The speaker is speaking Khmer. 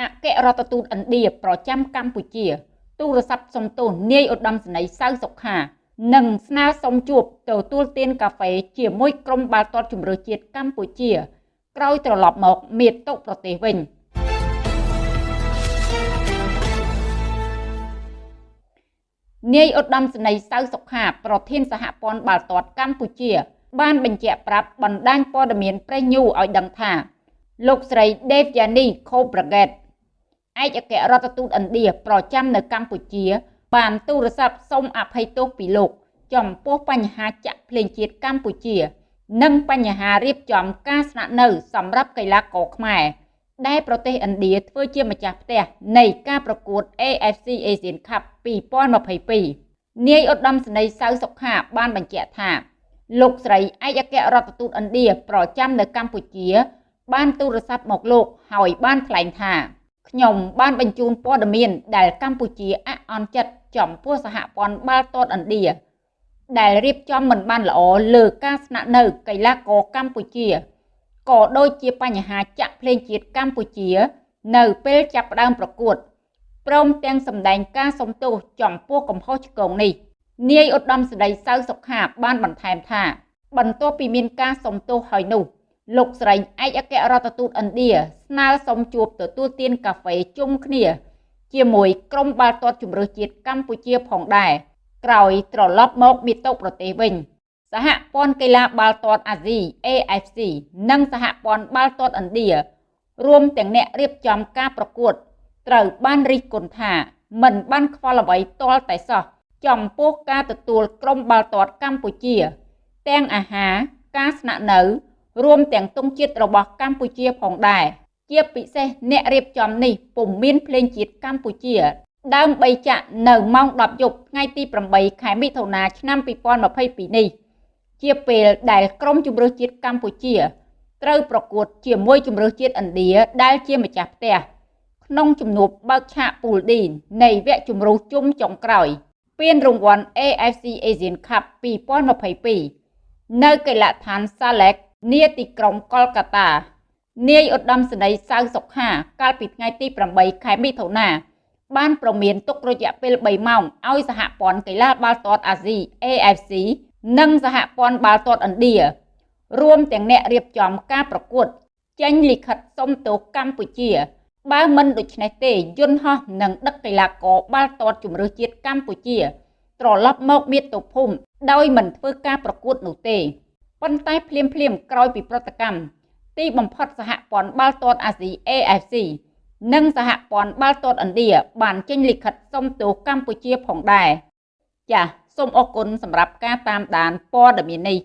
អគ្គរដ្ឋទូតឥណ្ឌាប្រចាំកម្ពុជា ទូរស័ព្ទសុំទោសនាយឧត្តមសេនីយ៍សៅសុខានិងស្នើសុំជួបទទួលទានកាហ្វេជាមួយក្រុមបាល់ទាត់ជម្រើសជាតិកម្ពុជា ក្រោយត្រឡប់មកមាតុប្រទេសវិញនាយឧត្តមសេនីយ៍សៅសុខាប្រធានសហព័ន្ធបាល់ទាត់កម្ពុជា បានបញ្ជាក់ប្រាប់បណ្ដាញព័ត៌មានប្រេសញូឲ្យដឹងថា លោកស្រី Devyani Khobragate ឯកអគ្គរដ្ឋទូតឥណ្ឌាប្រចាំនៅកម្ពុជា បានទូរស័ព្ទសូមអភ័យទោសពីលោក ចំពោះបញ្ហាចាក់ភ្លេងជាតិកម្ពុជា និងបញ្ហារៀបចំការស្នាក់នៅសម្រាប់កីឡាករខ្មែរដែលប្រទេសឥណ្ឌាធ្វើជាម្ចាស់ផ្ទះនៃការប្រកួត AFC Asian Cup 2022នាយឧត្តមសេនីយ៍សៅសុខាបានបញ្ជាក់ថា លោកស្រីឯកអគ្គរដ្ឋទូតឥណ្ឌាប្រចាំនៅកម្ពុជា បានទូរស័ព្ទមកលោកហើយបានថ្លែងថា ខ្ញុំបានបញ្ជូនព័ត៌មានដែលកម្ពុជាអអន់ចិត្តចំពោះសហព័ន្ធបាល់ទាត់ឥណ្ឌាដែលរៀបចំមិនបានល្អលើការស្នាក់នៅកីឡាករកម្ពុជាក៏ដូចជាបញ្ហាចាក់ភ្លេងជាតិកម្ពុជា នៅពេលចាប់ផ្ដើមប្រកួតព្រមទាំងសម្ដែងការសំទោសចំពោះកំហុសឆ្គងនេះនាយឧត្តមសេនីយ៍សៅសុខាបានបន្ថែមថា បន្ទាប់ពីមានការសំទោសហើយនោះ លោកស្រីឯកអគ្គរដ្ឋទូតឥណ្ឌាស្នើសុំជួបទទួលទានកាហ្វេជុំគ្នា ជាមួយក្រុមបាល់ទាត់ជម្រើសជាតិកម្ពុជាផងដែរក្រោយត្រឡប់មកមាតុប្រទេសវិញ សហព័ន្ធកីឡាបាល់ទាត់អាស៊ី AFC និងសហព័ន្ធបាល់ទាត់ឥណ្ឌារួមទាំងអ្នករៀបចំការប្រកួតត្រូវបានរិះគន់ថាមិនបានខ្វល់អ្វីទាល់តែសោះចំពោះការទទួលក្រុមបាល់ទាត់កម្ពុជា ទាំងអាហារការស្នាក់នៅ រួមទាំងទង់ជាតិរបស់កម្ពុជាផងដែរជាពិសេសអ្នករៀបចំនេះពុំមានភ្លេងជាតិកម្ពុជា ដើម្បីចាក់នៅម៉ោង10យប់ថ្ងៃទី8ខែមិថុនាឆ្នាំ2022នេះ ជាពេលដែលក្រុមជម្រើសជាតិកម្ពុជាត្រូវប្រកួតជាមួយជម្រើសជាតិឥណ្ឌាដែលជាម្ចាស់ផ្ទះក្នុងជំនួបបើកឆាកពូល D នៃវគ្គជម្រុះជុំចុងក្រោយពានរង្វាន់ AFC Asian Cup 2022នៅកីឡដ្ឋាន Salek នាទីក្រុងកុលកាតា នាយឧត្តមសេនីយ៍សៅសុខាកាលពីថ្ងៃទី8ខែមិថុនាបានប្រមានទុករយៈពេល3ម៉ោងឲ្យសហព័ន្ធកីឡាបាល់ទាត់អាស៊ី AFC និងសហព័ន្ធបាល់ទាត់ឥណ្ឌារួមទាំងអ្នករៀបចំការប្រកួត ចេញលិខិតសុំទោសកម្ពុជា បើមិនដូច្នេះទេយន្តហោះនឹងដឹកកីឡាករបាល់ទាត់ជម្រើសជាតិកម្ពុជា ត្រឡប់មកមាតុភូមិដោយមិនធ្វើការប្រកួតនោះទេ ប៉ុន្តែភ្លាមភ្លាមក្រោយពីប្រតិកម្មទីបំផុតសហព័ន្ធបាល់ទាត់អាស៊ី AFC និងសហព័ន្ធបាល់ទាត់ឥណ្ឌាបានចេញលិខិតសុំទោសកម្ពុជាផងដែរចាសសូមអរគុណសម្រាប់ការតាមដានព័ត៌មាននេះ